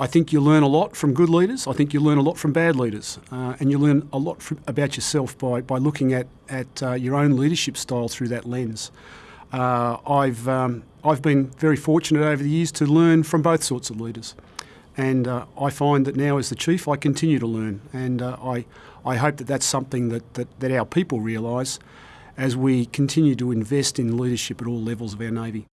I think you learn a lot from good leaders. I think you learn a lot from bad leaders, uh, and you learn a lot from, about yourself by, by looking at at uh, your own leadership style through that lens. Uh, I've um, I've been very fortunate over the years to learn from both sorts of leaders, and uh, I find that now as the chief, I continue to learn, and uh, I I hope that that's something that that, that our people realise as we continue to invest in leadership at all levels of our navy.